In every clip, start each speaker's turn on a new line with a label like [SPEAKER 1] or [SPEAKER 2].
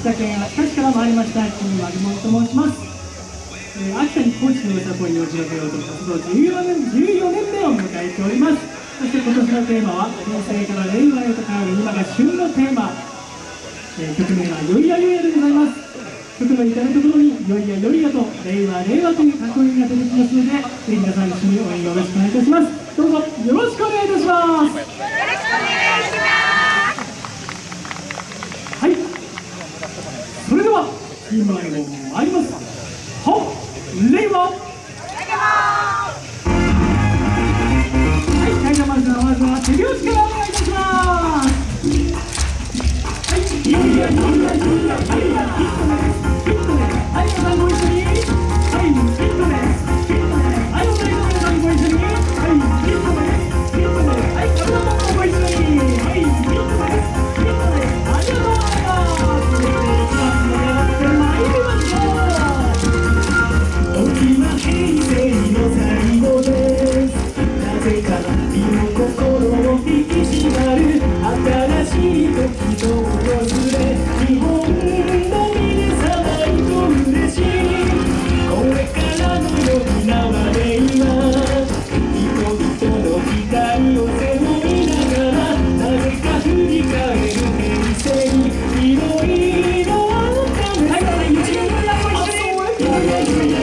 [SPEAKER 1] 秋田県秋田市から参りました金丸門と申します、えー、秋田に高知の歌声を広げようと活動14年 ,14 年目を迎えております。そして今年のテーマは平成から令和へと変わる今が旬のテーマ、えー、曲名は「よいやよいや」でございます。曲の至るところに「よいやよいや」と「令和令和」というかっこいいが出てきますのでぜひ皆さん一緒に応援よろしくお願いいたします。どうぞよろしくお願いいたします。よろしくお願いしますはいそれでは今にも参りますは令和はい会社まずはまずは手拍子からお願いします。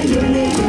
[SPEAKER 1] 緒にい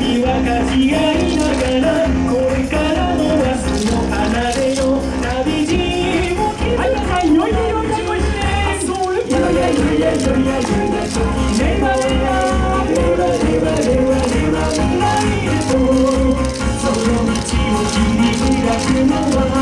[SPEAKER 1] び分かち合いながらこれからの明日の花での旅路をはい皆さんようよいやいやいやいやいやいやいや令和令和令和令和令和令和未来へとその道を切り開く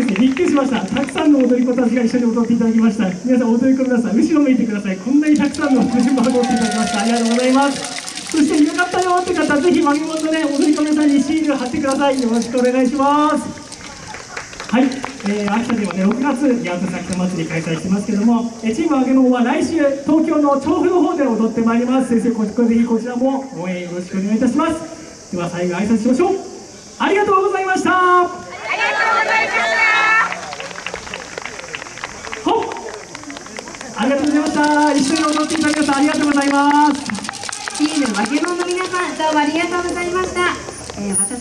[SPEAKER 1] です、びっくりしました。たくさんの踊り子たちが一緒に踊っていただきました。皆さん、踊り子の皆さん、後ろ向いてください。こんなにたくさんの踊り子が踊っていただきました。ありがとうございます。そして、よかったよって方、ぜひ、まみもとね、踊り子の皆さんにシール貼ってください。よろしくお願いします。はい。え
[SPEAKER 2] ー、秋田ではね、6月、八幡崎祭り開催してますけども、え、チームあげもんは来週、東京の調布の方で踊ってまいります。先生、ぜひこちらも応援よろしくお願いいたします。では、最後挨拶しましょう。ありがとうございました。
[SPEAKER 3] ありがとうございました。
[SPEAKER 2] した一緒に踊っていたださましありがとうございます。
[SPEAKER 3] チーム負けもの皆さんどうもありがとうございました、えー